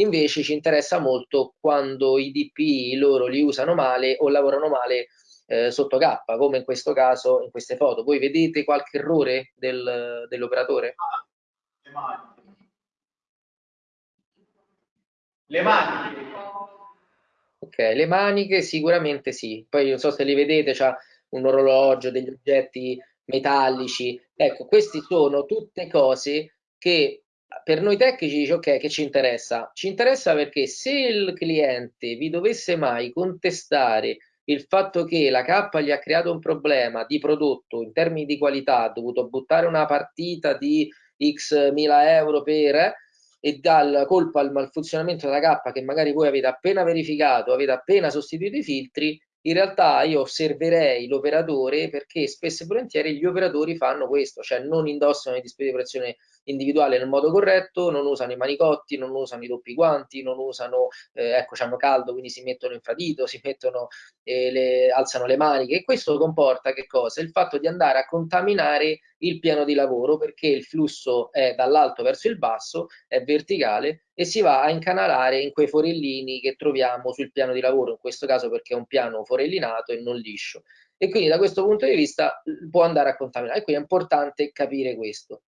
invece ci interessa molto quando i DP loro li usano male o lavorano male eh, sotto K, come in questo caso, in queste foto. Voi vedete qualche errore del, dell'operatore? Le mani. Le maniche. Ok, le maniche sicuramente sì. Poi non so se li vedete, c'ha un orologio, degli oggetti metallici. Ecco, queste sono tutte cose che per noi tecnici dice ok, che ci interessa? Ci interessa perché se il cliente vi dovesse mai contestare il fatto che la K gli ha creato un problema di prodotto in termini di qualità, ha dovuto buttare una partita di x mila euro per e dà la colpa al malfunzionamento della K che magari voi avete appena verificato, avete appena sostituito i filtri, in realtà io osserverei l'operatore perché spesso e volentieri gli operatori fanno questo, cioè non indossano i dispositivi di protezione individuale nel modo corretto, non usano i manicotti, non usano i doppi guanti, non usano, eh, ecco, hanno caldo, quindi si mettono infradito, si mettono, eh, le, alzano le maniche e questo comporta che cosa? Il fatto di andare a contaminare il piano di lavoro perché il flusso è dall'alto verso il basso, è verticale e si va a incanalare in quei forellini che troviamo sul piano di lavoro, in questo caso perché è un piano forellinato e non liscio. E quindi da questo punto di vista può andare a contaminare. E quindi è importante capire questo.